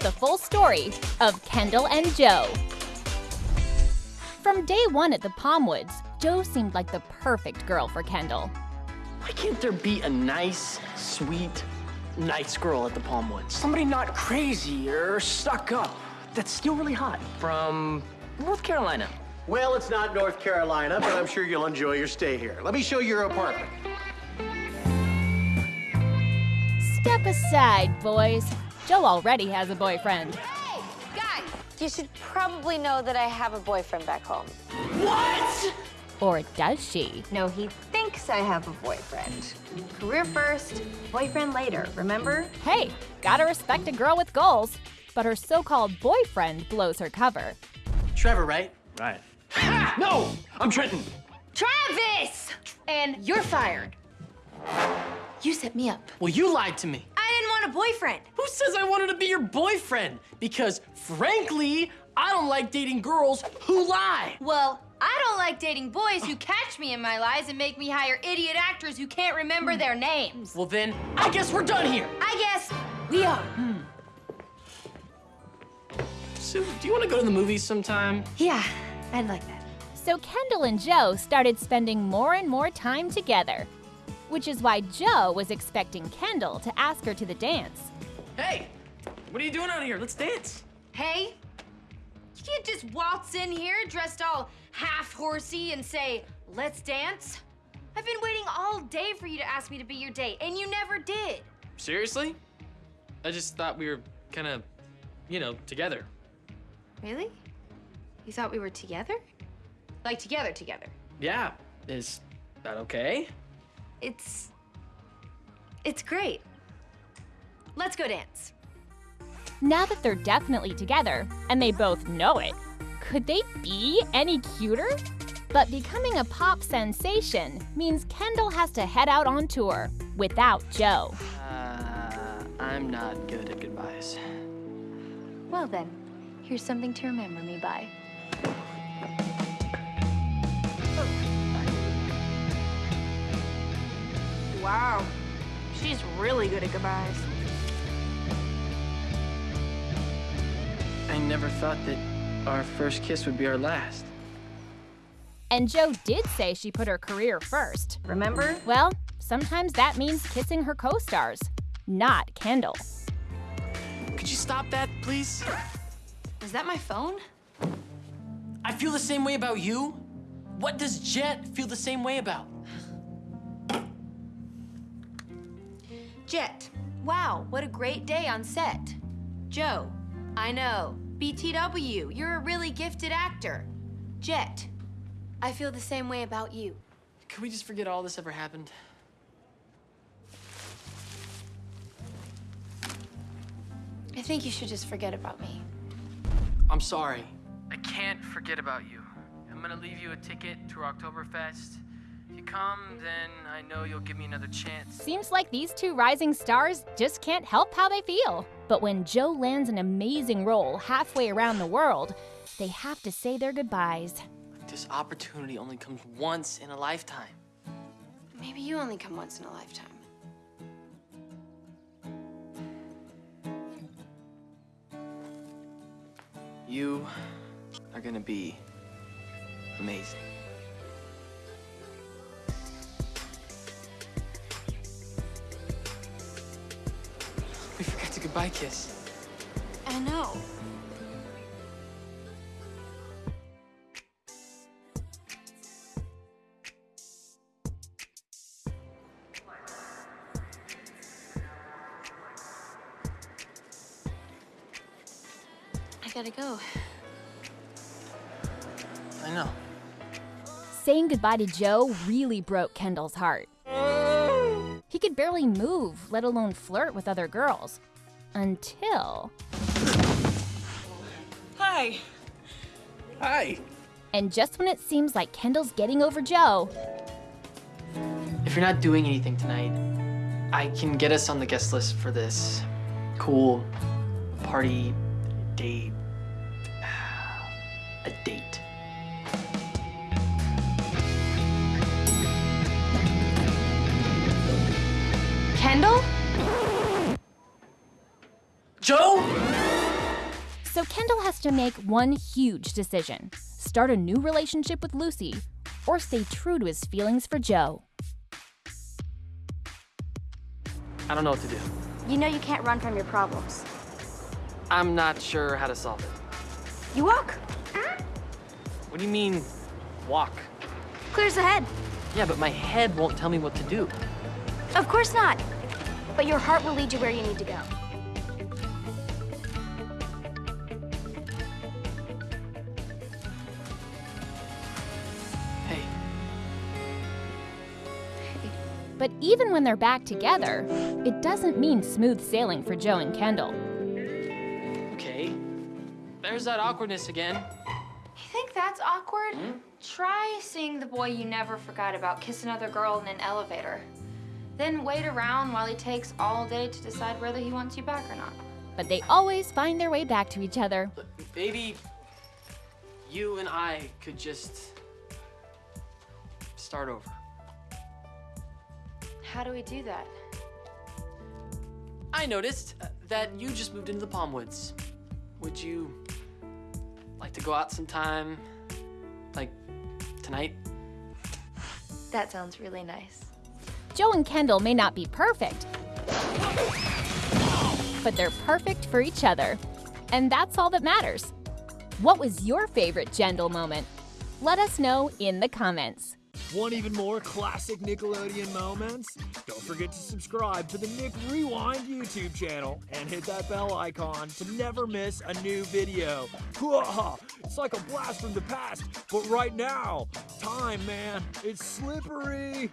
the full story of Kendall and Jo. From day one at the Palmwoods, Jo seemed like the perfect girl for Kendall. Why can't there be a nice, sweet, nice girl at the Palm Woods? Somebody not crazy or stuck up that's still really hot from North Carolina. Well, it's not North Carolina, but I'm sure you'll enjoy your stay here. Let me show you your apartment. Step aside, boys. Jo already has a boyfriend. Hey, guys, you should probably know that I have a boyfriend back home. What? Or does she? No, he thinks I have a boyfriend. Career first, boyfriend later, remember? Hey, gotta respect a girl with goals. But her so-called boyfriend blows her cover. Trevor, right? Right. Ha! No! I'm Trenton. Travis! And you're fired. You set me up. Well, you lied to me. I didn't want a boyfriend. Who says I wanted to be your boyfriend? Because, frankly, I don't like dating girls who lie. Well, I don't like dating boys who catch me in my lies and make me hire idiot actors who can't remember their names. Well, then, I guess we're done here. I guess we are. Hmm. Sue, do you want to go to the movies sometime? Yeah, I'd like that. So Kendall and Jo started spending more and more time together. Which is why Jo was expecting Kendall to ask her to the dance. Hey, what are you doing out here? Let's dance. Hey, you can't just waltz in here dressed all half horsey and say, let's dance. I've been waiting all day for you to ask me to be your date, and you never did. Seriously? I just thought we were kind of, you know, together. Really? You thought we were together? Like together, together. Yeah. Is that okay? It's. It's great. Let's go dance. Now that they're definitely together, and they both know it, could they be any cuter? But becoming a pop sensation means Kendall has to head out on tour without Jo. Uh, I'm not good at goodbyes. Well then, here's something to remember me by. Wow, she's really good at goodbyes. I never thought that our first kiss would be our last. And Jo did say she put her career first. Remember? Well, sometimes that means kissing her co stars, not Kendall. Could you stop that, please? Is that my phone? I feel the same way about you. What does Jett feel the same way about? Jett. Wow, what a great day on set. Jo. I know. BTW, you're a really gifted actor. Jett. I feel the same way about you. Can we just forget all this ever happened? I think you should just forget about me. I'm sorry. I can't forget about you. I'm gonna leave you a ticket to Oktoberfest. If you come, then I know you'll give me another chance. Seems like these two rising stars just can't help how they feel. But when Jo lands an amazing role halfway around the world, they have to say their goodbyes. This opportunity only comes once in a lifetime. Maybe you only come once in a lifetime. You are gonna be amazing. Goodbye kiss. I know. I gotta go. I know. Saying goodbye to Jo really broke Kendall's heart. He could barely move, let alone flirt with other girls. Until. Hi. Hi. And just when it seems like Kendall's getting over Jo, If you're not doing anything tonight, I can get us on the guest list for this cool party date. A date. Jo? So Kendall has to make one huge decision start a new relationship with Lucy or stay true to his feelings for Jo. I don't know what to do. You know you can't run from your problems. I'm not sure how to solve it. You walk. What do you mean, walk? Clears the head. Yeah, but my head won't tell me what to do. Of course not. But your heart will lead you where you need to go. Hey, But even when they're back together, it doesn't mean smooth sailing for Jo and Kendall. okay. There's that awkwardness again. You think that's awkward? Hmm? Try seeing the boy you never forgot about kiss another girl in an elevator. Then wait around while he takes all day to decide whether he wants you back or not. But they always find their way back to each other. Maybe you and I could just start over. How do we do that? I noticed uh, that you just moved into the Palm Woods. Would you like to go out sometime? Like tonight? That sounds really nice. Jo and Kendall may not be perfect, but they're perfect for each other. And that's all that matters. What was your favorite Jendall moment? Let us know in the comments. Want even more classic Nickelodeon moments? Don't forget to subscribe to the Nick Rewind YouTube channel and hit that bell icon to never miss a new video. It's like a blast from the past, but right now, time, man, it's slippery.